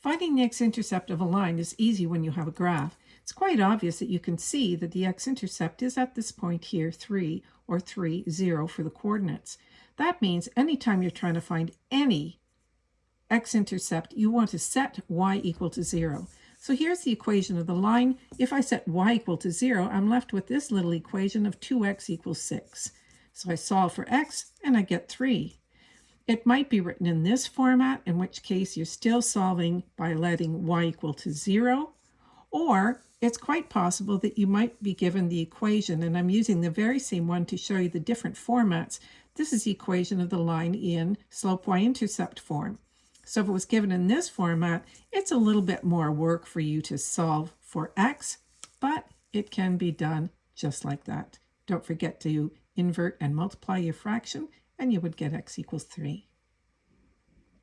Finding the x-intercept of a line is easy when you have a graph. It's quite obvious that you can see that the x-intercept is at this point here, 3, or 3, 0 for the coordinates. That means anytime you're trying to find any x-intercept, you want to set y equal to 0. So here's the equation of the line. If I set y equal to 0, I'm left with this little equation of 2x equals 6. So I solve for x, and I get 3. It might be written in this format, in which case you're still solving by letting y equal to 0, or it's quite possible that you might be given the equation, and I'm using the very same one to show you the different formats. This is the equation of the line in slope y-intercept form. So if it was given in this format, it's a little bit more work for you to solve for x, but it can be done just like that. Don't forget to invert and multiply your fraction and you would get x equals 3.